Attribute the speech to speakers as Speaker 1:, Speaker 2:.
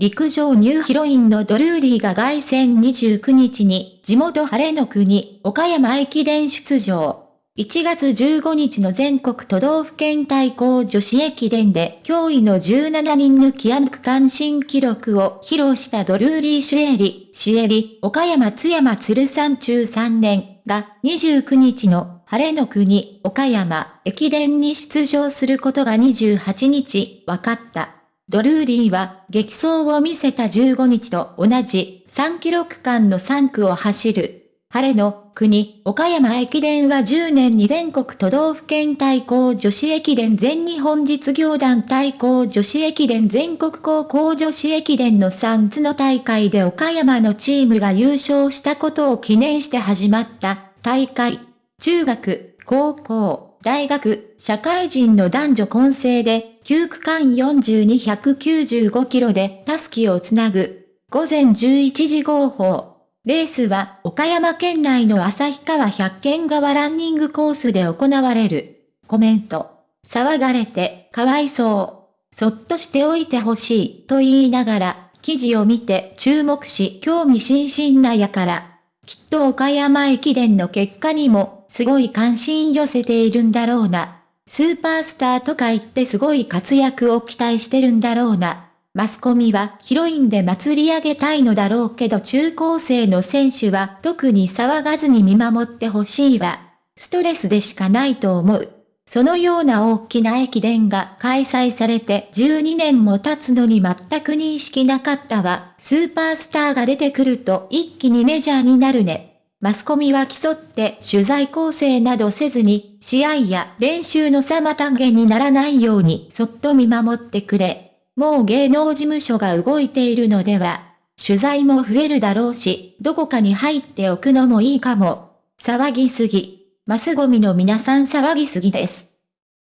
Speaker 1: 陸上ニューヒロインのドルーリーが凱旋29日に地元晴れの国岡山駅伝出場。1月15日の全国都道府県対抗女子駅伝で驚異の17人抜きアン区間新記録を披露したドルーリー・シュエリ、シエリ、岡山津山鶴山中3年が29日の晴れの国岡山駅伝に出場することが28日分かった。ドルーリーは激走を見せた15日と同じ3キロ区間の3区を走る。晴れの国、岡山駅伝は10年に全国都道府県対抗女子駅伝全日本実業団対抗女子駅伝全国高校女子駅伝の3つの大会で岡山のチームが優勝したことを記念して始まった大会。中学、高校、大学、社会人の男女混成で、9区間4295キロでタスキをつなぐ。午前11時号砲。レースは岡山県内の旭川百軒川ランニングコースで行われる。コメント。騒がれて、かわいそう。そっとしておいてほしい、と言いながら、記事を見て注目し興味津々なやから。きっと岡山駅伝の結果にも、すごい関心寄せているんだろうな。スーパースターとか言ってすごい活躍を期待してるんだろうな。マスコミはヒロインで祭り上げたいのだろうけど中高生の選手は特に騒がずに見守ってほしいわ。ストレスでしかないと思う。そのような大きな駅伝が開催されて12年も経つのに全く認識なかったわ。スーパースターが出てくると一気にメジャーになるね。マスコミは競って取材構成などせずに、試合や練習の妨げにならないようにそっと見守ってくれ。もう芸能事務所が動いているのでは、取材も増えるだろうし、どこかに入っておくのもいいかも。騒ぎすぎ。マスゴミの皆さん騒ぎすぎです。